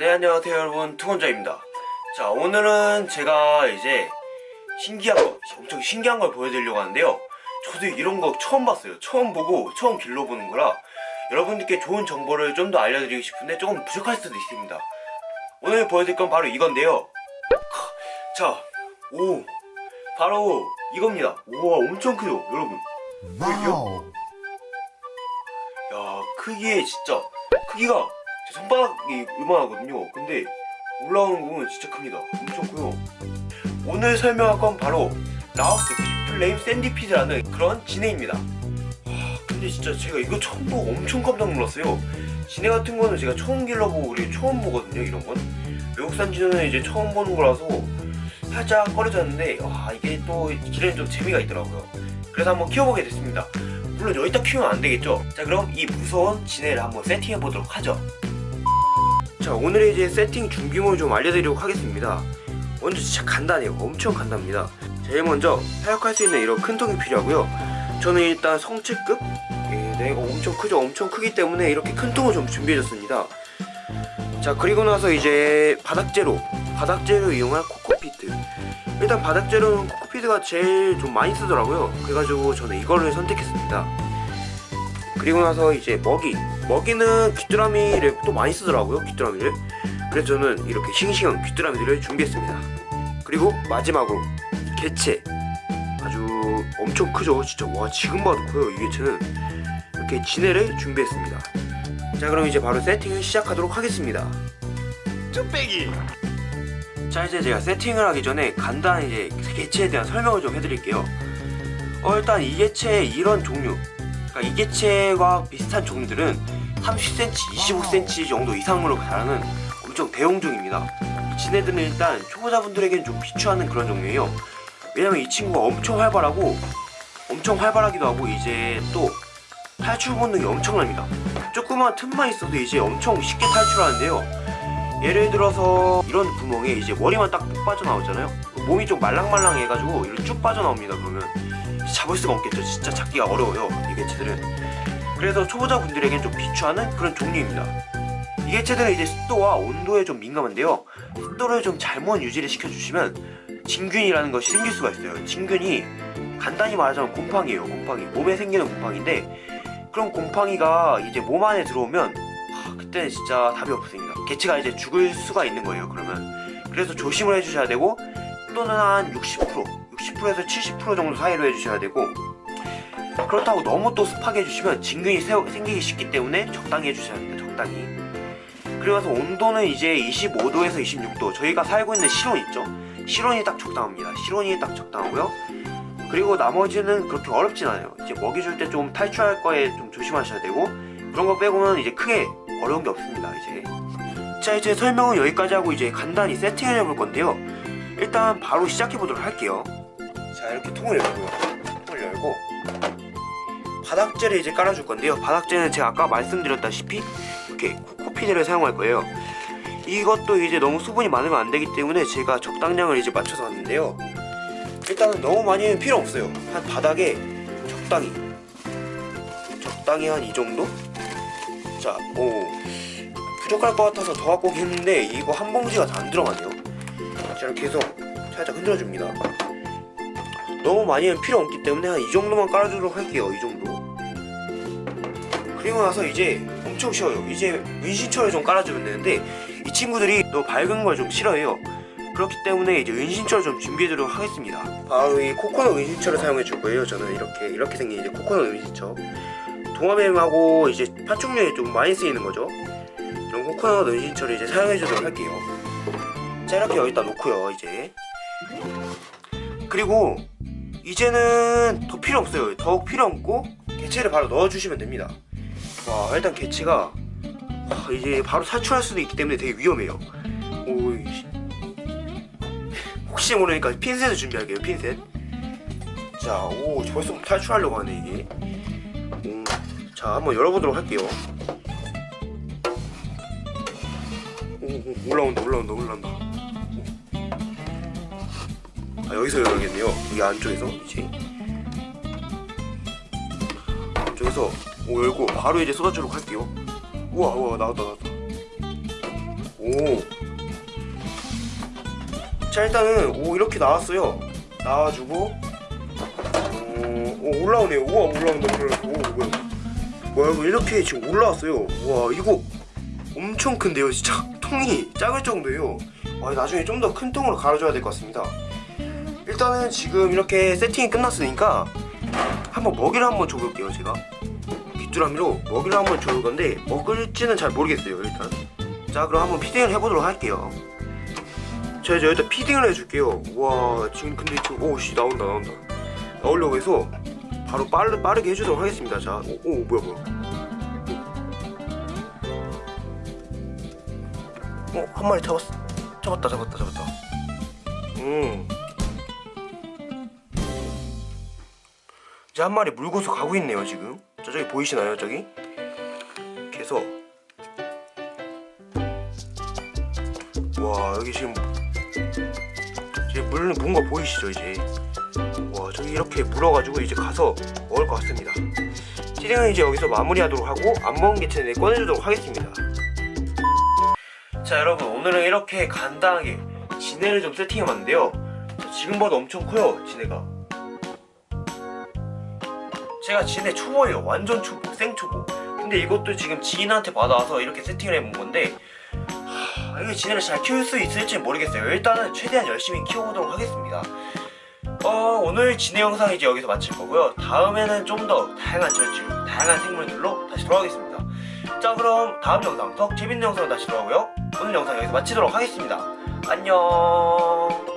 안녕하세요 여러분. 투건자입니다. 자 오늘은 제가 이제 신기한 거 엄청 신기한 걸 보여드리려고 하는데요. 저도 이런 거 처음 봤어요. 처음 보고 처음 길러보는 거라 여러분들께 좋은 정보를 좀 더 알려드리고 싶은데 조금 부족할 수도 있습니다. 오늘 보여드릴 건 바로 이건데요. 자 오 바로 이겁니다. 우와 엄청 크죠 여러분? wow. 야 크기에 진짜 크기가 제 손바닥이 이만하거든요. 근데 올라오는 부분은 진짜 큽니다. 엄청 커요. 오늘 설명할 건 바로 라오스 비플레임 샌디피드라는 그런 진해입니다. 와 근데 진짜 제가 이거 처음 보고 엄청 깜짝 놀랐어요. 진해 같은 거는 제가 처음 길러보고 그리고 처음 보거든요 이런 건. 외국산 진해는 이제 처음 보는 거라서 살짝 꺼려졌는데 와 이게 또 길에는 좀 재미가 있더라고요. 그래서 한번 키워보게 됐습니다. 물론 여기다 키우면 안 되겠죠? 자 그럼 이 무서운 진해를 한번 세팅해 보도록 하죠 자 오늘의 이제 세팅 준비물 좀 알려드리도록 하겠습니다. 먼저 진짜 간단해요. 엄청 간단합니다. 제일 먼저 사육할 수 있는 이런 큰 통이 필요하고요. 저는 일단 성체급? 예, 내가 엄청 크죠. 엄청 크기 때문에 이렇게 큰 통을 좀 준비해줬습니다. 자 그리고 나서 이제 바닥재로 바닥재로 이용한 코코피트. 일단 바닥재로는 코코피트가 제일 좀 많이 쓰더라고요. 그래가지고 저는 이거를 선택했습니다 그리고 나서 이제 먹이. 먹이는 귀뚜라미를 또 많이 쓰더라고요 귀뚜라미를. 그래서 저는 이렇게 싱싱한 귀뚜라미들을 준비했습니다. 그리고 마지막으로 개체. 아주 엄청 크죠 진짜. 와 지금 봐도 커요 이 개체는. 이렇게 진해를 준비했습니다. 자 그럼 이제 바로 세팅을 시작하도록 하겠습니다. 쭈빼기! 자 이제 제가 세팅을 하기 전에 간단히 이제 개체에 대한 설명을 좀 해드릴게요. 어 일단 이 개체의 이런 종류 그러니까 이 개체와 비슷한 종류들은 30cm, 25cm 정도 이상으로 자라는 엄청 대용종입니다. 이 진해들은 일단 초보자분들에게는 좀 비추하는 그런 종류예요. 왜냐면 이 친구가 엄청 활발하고 엄청 활발하기도 하고 이제 또 탈출 본능이 엄청납니다. 조그만 틈만 있어도 이제 엄청 쉽게 탈출하는데요. 예를 들어서 이런 구멍에 이제 머리만 딱푹 빠져나오잖아요. 몸이 좀 말랑말랑해가지고 이렇게 쭉 빠져나옵니다 그러면 잡을 수가 없겠죠. 진짜 잡기가 어려워요. 이 개체들은. 그래서 초보자분들에겐 좀 비추하는 그런 종류입니다. 이 개체들은 이제 습도와 온도에 좀 민감한데요. 습도를 좀 잘못 유지를 시켜주시면 진균이라는 것이 생길 수가 있어요. 진균이 간단히 말하자면 곰팡이에요 곰팡이. 몸에 생기는 곰팡이인데 그런 곰팡이가 이제 몸 안에 들어오면 하, 그때는 진짜 답이 없습니다. 개체가 이제 죽을 수가 있는 거예요 그러면. 그래서 조심을 해주셔야 되고 또는 한 60% 60%에서 70% 정도 사이로 해주셔야 되고 그렇다고 너무 또 습하게 해주시면 진균이 생기기 쉽기 때문에 적당히 해주셔야 됩니다 적당히. 그리고 나서 온도는 이제 25도에서 26도. 저희가 살고 있는 실온 있죠? 실온이 딱 적당합니다. 실온이 딱 적당하고요. 그리고 나머지는 그렇게 어렵진 않아요. 이제 먹이 줄 때 좀 탈출할 거에 좀 조심하셔야 되고 그런 거 빼고는 이제 크게 어려운 게 없습니다 이제. 자 이제 설명은 여기까지 하고 이제 간단히 세팅을 해볼 건데요. 일단 바로 시작해 보도록 할게요 자 이렇게 통을 열고요 통을 열고 바닥재를 이제 깔아줄 건데요. 바닥재는 제가 아까 말씀드렸다시피 이렇게 코코피드를 사용할 거예요. 이것도 이제 너무 수분이 많으면 안 되기 때문에 제가 적당량을 이제 맞춰서 왔는데요. 일단은 너무 많이는 필요 없어요. 한 바닥에 적당히 적당히 한 이 정도? 자, 오. 부족할 것 같아서 더 갖고 오긴 했는데 이거 한 봉지가 다 안 들어가네요. 자 이렇게 살짝 흔들어줍니다 너무 많이는 필요 없기 때문에 한 이 정도만 깔아주도록 할게요 이 정도. 그리고 나서 이제 엄청 쉬워요. 이제 은신처를 좀 깔아주면 되는데 이 친구들이 너무 밝은 걸 좀 싫어해요. 그렇기 때문에 이제 은신처를 좀 준비해드리도록 하겠습니다. 바로 이 코코넛 은신처를 사용해 줄 거예요 저는 이렇게. 이렇게 생긴 이제 코코넛 은신처. 동화뱀하고 이제 파충류에 좀 많이 쓰이는 거죠. 이런 코코넛 은신처를 이제 사용해 주도록 할게요. 자 이렇게 여기다 놓고요 이제. 그리고 이제는 더 필요 없어요. 더욱 필요 없고 개체를 바로 넣어주시면 됩니다. 와 일단 개체가 와, 이제 바로 탈출할 수도 있기 때문에 되게 위험해요. 오, 혹시 모르니까 핀셋을 준비할게요 핀셋. 자오 벌써 탈출하려고 하네 이게. 오, 자 한번 열어보도록 할게요. 오, 올라온다 올라온다 올라온다 아 여기서 열어야겠네요 여기 안쪽에서 이제 안쪽에서 오 열고 바로 이제 쏟아주도록 할게요 우와 우와 나왔다 나왔다 오. 자 일단은 오 이렇게 나왔어요. 나와주고 오, 오 올라오네요. 우와 올라온다 올라. 오 뭐야? 뭐야 이거 이렇게 지금 올라왔어요. 와 이거 엄청 큰데요 진짜 통이 작을 정도예요. 와 나중에 좀 더 큰 통으로 갈아줘야 될 것 같습니다. 일단은 지금 이렇게 세팅이 끝났으니까 한번 먹이를 한번 줘볼게요 제가. 빗두라미로 먹이를 한번 줘볼 건데 먹을지는 잘 모르겠어요 일단. 자 그럼 한번 피딩을 해보도록 할게요. 자 이제 일단 피딩을 해줄게요. 와 지금 근데 지금 오씨 나온다 나온다. 나오려고 해서 바로 빠르, 빠르게 해주도록 하겠습니다. 자, 오, 오 뭐야 뭐야. 어, 한 마리 잡았어. 잡았다, 잡았다, 잡았다. 음. 이제 한 마리 물고서 가고 있네요, 지금. 저쪽에 보이시나요, 저기? 해서. 와, 여기 지금. 지금 물, 뭔가 보이시죠, 이제? 와 저기 이렇게 물어가지고 이제 가서 먹을 것 같습니다 찌링은 이제 여기서 마무리하도록 하고 안 먹은 개체는 꺼내주도록 하겠습니다 자 여러분 오늘은 이렇게 간단하게 지네를 좀 세팅해봤는데요 자, 지금 봐도 엄청 커요 지네가 제가 지네 초보예요 완전 초보 생초보 근데 이것도 지금 지인한테 받아와서 이렇게 세팅을 해본 건데 하, 이게 지네를 잘 키울 수 있을지 모르겠어요 일단은 최대한 열심히 키워보도록 하겠습니다 어, 오늘 진해 영상 이제 여기서 마칠 거고요. 다음에는 좀 더 다양한 절주, 다양한 생물들로 다시 돌아오겠습니다. 자, 그럼 다음 영상 더 재밌는 영상으로 다시 돌아오고요. 오늘 영상 여기서 마치도록 하겠습니다. 안녕.